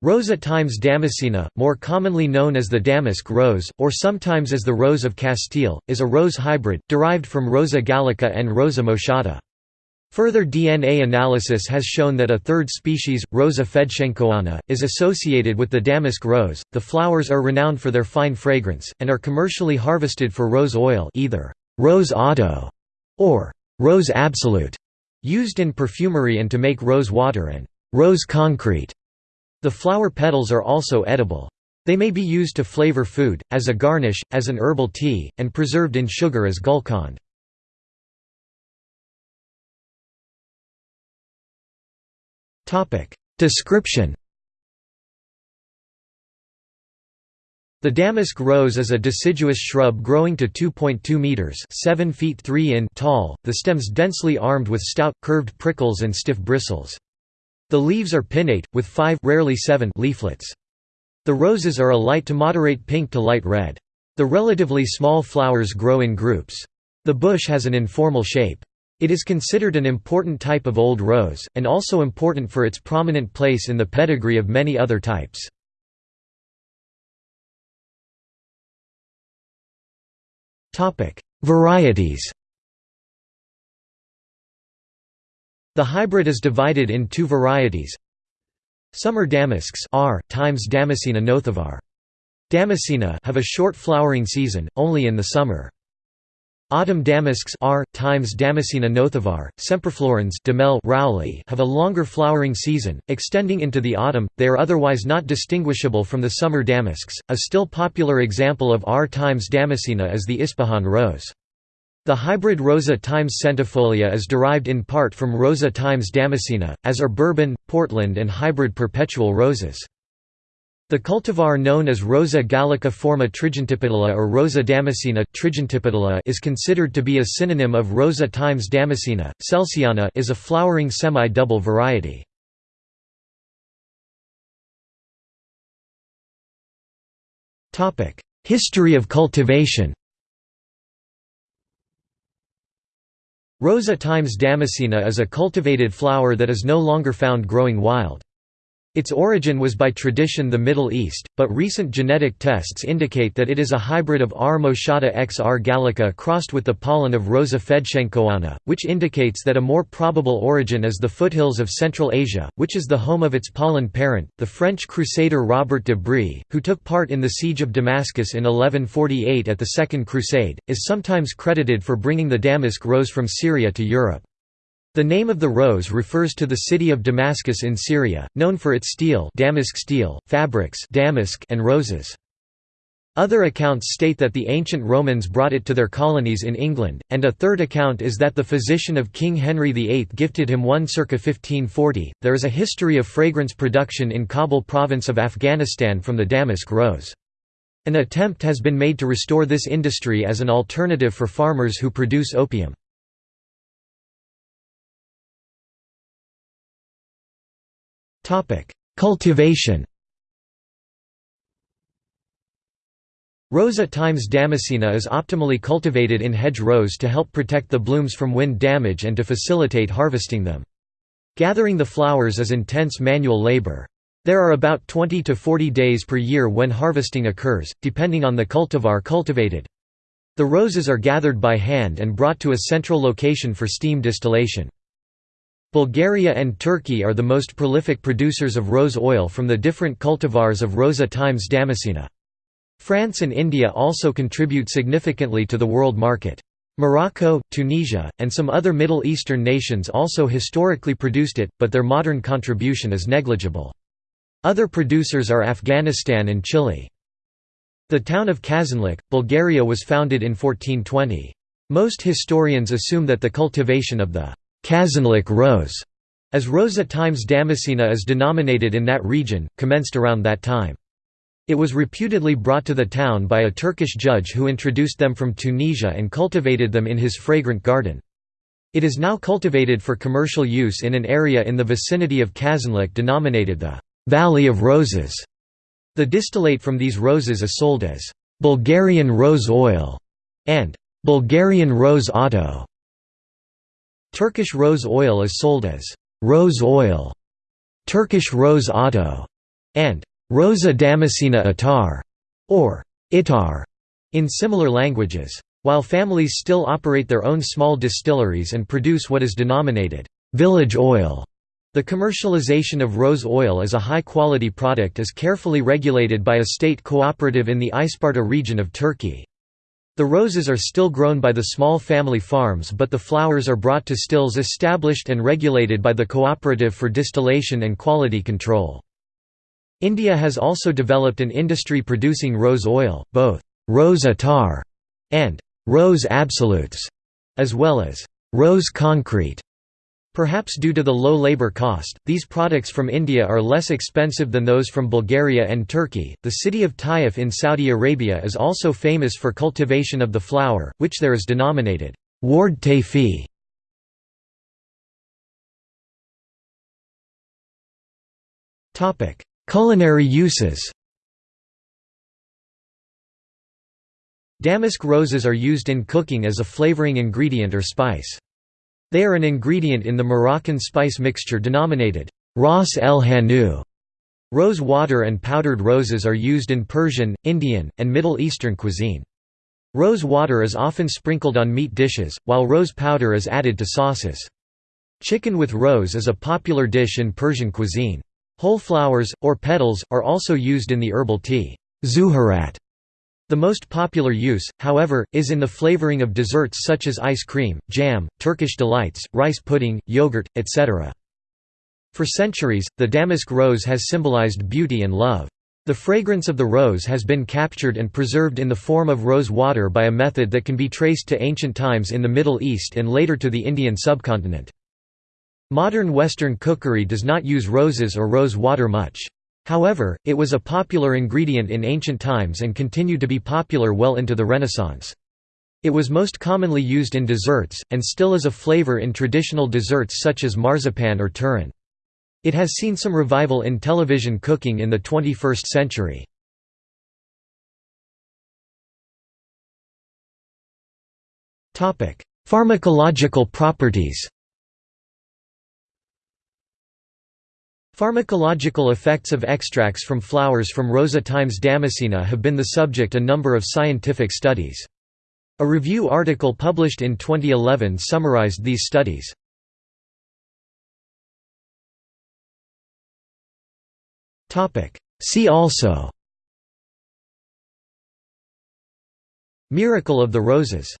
Rosa times Damascena, more commonly known as the damask rose, or sometimes as the rose of Castile, is a rose hybrid, derived from Rosa gallica and Rosa moschata. Further DNA analysis has shown that a third species, Rosa fedchenkoana, is associated with the damask rose. The flowers are renowned for their fine fragrance, and are commercially harvested for rose oil either rose otto or rose absolute, used in perfumery and to make rose water and rose concrete. The flower petals are also edible. They may be used to flavor food, as a garnish, as an herbal tea, and preserved in sugar as gulkand. Description The damask rose is a deciduous shrub growing to 2.2 meters (7 feet 3 in) tall, the stems densely armed with stout, curved prickles and stiff bristles. The leaves are pinnate, with five rarely seven leaflets. The roses are a light to moderate pink to light red. The relatively small flowers grow in groups. The bush has an informal shape. It is considered an important type of old rose, and also important for its prominent place in the pedigree of many other types. Varieties The hybrid is divided in two varieties. Summer damasks R times Damascena nothovar. Damascena have a short flowering season, only in the summer. Autumn damasks R times Damascena nothovar, semperflorens Duhamel Rowley have a longer flowering season, extending into the autumn. They are otherwise not distinguishable from the summer damasks. A still popular example of R times Damascena is the Ispahan rose. The hybrid Rosa times centifolia is derived in part from Rosa times damascena, as are Bourbon, Portland and hybrid perpetual roses. The cultivar known as Rosa gallica forma trigintipetala or Rosa damascena is considered to be a synonym of Rosa times damascena. Celsiana is a flowering semi-double variety. History of cultivation Rosa times damascena is a cultivated flower that is no longer found growing wild. Its origin was by tradition the Middle East, but recent genetic tests indicate that it is a hybrid of R. moschata x R. gallica crossed with the pollen of Rosa fedchenkoana, which indicates that a more probable origin is the foothills of Central Asia, which is the home of its pollen parent. The French crusader Robert de Brie, who took part in the siege of Damascus in 1148 at the Second Crusade, is sometimes credited for bringing the damask rose from Syria to Europe. The name of the rose refers to the city of Damascus in Syria, known for its steel, damask steel fabrics damask and roses. Other accounts state that the ancient Romans brought it to their colonies in England, and a third account is that the physician of King Henry VIII gifted him one circa 1540. There is a history of fragrance production in Kabul province of Afghanistan from the damask rose. An attempt has been made to restore this industry as an alternative for farmers who produce opium. Cultivation Rosa times Damascena is optimally cultivated in hedge rows to help protect the blooms from wind damage and to facilitate harvesting them. Gathering the flowers is intense manual labor. There are about 20 to 40 days per year when harvesting occurs, depending on the cultivar cultivated. The roses are gathered by hand and brought to a central location for steam distillation. Bulgaria and Turkey are the most prolific producers of rose oil from the different cultivars of Rosa times Damascena. France and India also contribute significantly to the world market. Morocco, Tunisia, and some other Middle Eastern nations also historically produced it, but their modern contribution is negligible. Other producers are Afghanistan and Chile. The town of Kazanlak, Bulgaria was founded in 1420. Most historians assume that the cultivation of the Kazanlak rose, as Rosa times Damascena is denominated in that region, commenced around that time. It was reputedly brought to the town by a Turkish judge who introduced them from Tunisia and cultivated them in his fragrant garden. It is now cultivated for commercial use in an area in the vicinity of Kazanlak denominated the «Valley of Roses». The distillate from these roses is sold as «Bulgarian rose oil» and «Bulgarian rose otto». Turkish rose oil is sold as rose oil, Turkish rose otto, and Rosa damascena attar, or itar, in similar languages. While families still operate their own small distilleries and produce what is denominated village oil, the commercialization of rose oil as a high-quality product is carefully regulated by a state cooperative in the Isparta region of Turkey. The roses are still grown by the small family farms but the flowers are brought to stills established and regulated by the Cooperative for Distillation and Quality Control. India has also developed an industry producing rose oil, both rose attar and rose absolutes, as well as rose concrete. Perhaps due to the low labor cost, these products from India are less expensive than those from Bulgaria and Turkey. The city of Taif in Saudi Arabia is also famous for cultivation of the flower, which there is denominated ward tayfi. Topic: Culinary uses. Damask roses are used in cooking as a flavoring ingredient or spice. They are an ingredient in the Moroccan spice mixture denominated ras el Hanou. Rose water and powdered roses are used in Persian, Indian, and Middle Eastern cuisine. Rose water is often sprinkled on meat dishes, while rose powder is added to sauces. Chicken with rose is a popular dish in Persian cuisine. Whole flowers, or petals, are also used in the herbal tea zuhurat, the most popular use, however, is in the flavoring of desserts such as ice cream, jam, Turkish delights, rice pudding, yogurt, etc. For centuries, the damask rose has symbolized beauty and love. The fragrance of the rose has been captured and preserved in the form of rose water by a method that can be traced to ancient times in the Middle East and later to the Indian subcontinent. Modern Western cookery does not use roses or rose water much. However, it was a popular ingredient in ancient times and continued to be popular well into the Renaissance. It was most commonly used in desserts, and still is a flavor in traditional desserts such as marzipan or turrón. It has seen some revival in television cooking in the 21st century. Pharmacological properties Pharmacological effects of extracts from flowers from Rosa times Damascena have been the subject of a number of scientific studies. A review article published in 2011 summarized these studies. See also Miracle of the Roses